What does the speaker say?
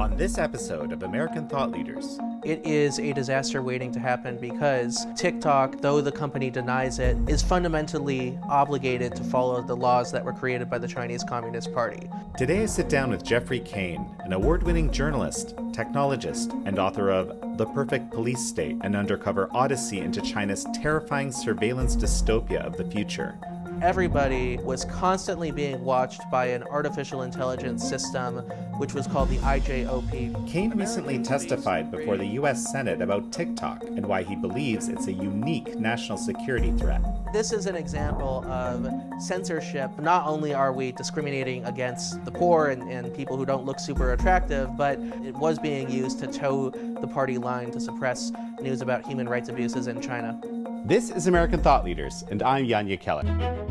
On this episode of American Thought Leaders, it is a disaster waiting to happen because TikTok, though the company denies it, is fundamentally obligated to follow the laws that were created by the Chinese Communist Party. Today I sit down with Geoffrey Cain, an award winning journalist, technologist, and author of The Perfect Police State An Undercover Odyssey into China's Terrifying Surveillance Dystopia of the Future everybody was constantly being watched by an artificial intelligence system, which was called the IJOP. Cain recently testified before the U.S. Senate about TikTok and why he believes it's a unique national security threat. This is an example of censorship. Not only are we discriminating against the poor and, and people who don't look super attractive, but it was being used to toe the party line to suppress news about human rights abuses in China. This is American Thought Leaders, and I'm Yanya Jekielek.